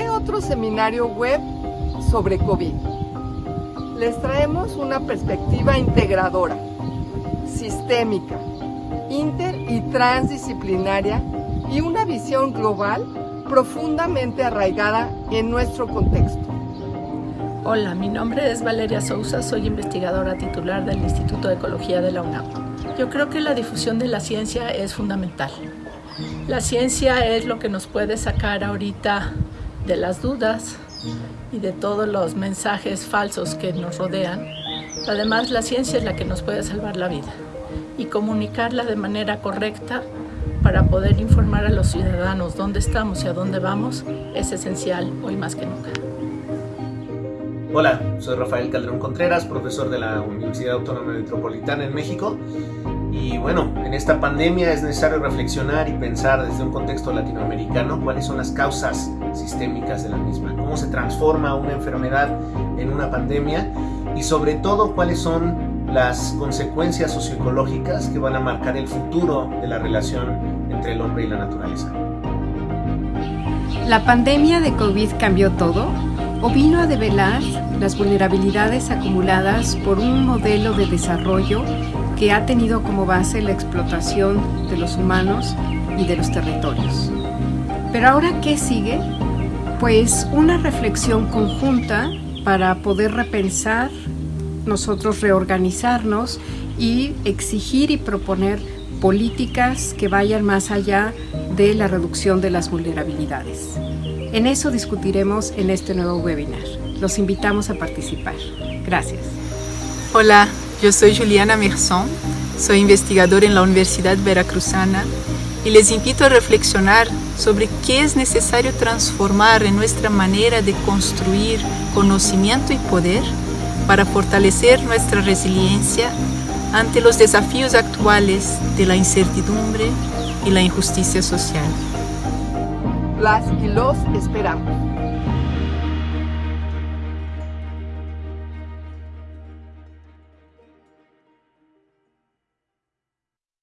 otro seminario web sobre COVID. Les traemos una perspectiva integradora, sistémica, inter y transdisciplinaria y una visión global profundamente arraigada en nuestro contexto. Hola, mi nombre es Valeria Sousa, soy investigadora titular del Instituto de Ecología de la UNAM. Yo creo que la difusión de la ciencia es fundamental. La ciencia es lo que nos puede sacar ahorita de las dudas y de todos los mensajes falsos que nos rodean. Además, la ciencia es la que nos puede salvar la vida y comunicarla de manera correcta para poder informar a los ciudadanos dónde estamos y a dónde vamos es esencial hoy más que nunca. Hola, soy Rafael Calderón Contreras, profesor de la Universidad Autónoma Metropolitana en México. Y bueno, en esta pandemia es necesario reflexionar y pensar desde un contexto latinoamericano cuáles son las causas sistémicas de la misma, cómo se transforma una enfermedad en una pandemia y sobre todo cuáles son las consecuencias socioecológicas que van a marcar el futuro de la relación entre el hombre y la naturaleza. ¿La pandemia de COVID cambió todo? ¿O vino a develar las vulnerabilidades acumuladas por un modelo de desarrollo que ha tenido como base la explotación de los humanos y de los territorios? Pero ahora, ¿qué sigue? Pues una reflexión conjunta para poder repensar, nosotros reorganizarnos y exigir y proponer políticas que vayan más allá de la reducción de las vulnerabilidades. En eso discutiremos en este nuevo webinar. Los invitamos a participar. Gracias. Hola, yo soy Juliana Merson, soy investigadora en la Universidad Veracruzana y les invito a reflexionar sobre qué es necesario transformar en nuestra manera de construir conocimiento y poder para fortalecer nuestra resiliencia ante los desafíos actuales de la incertidumbre y la injusticia social las y los esperamos.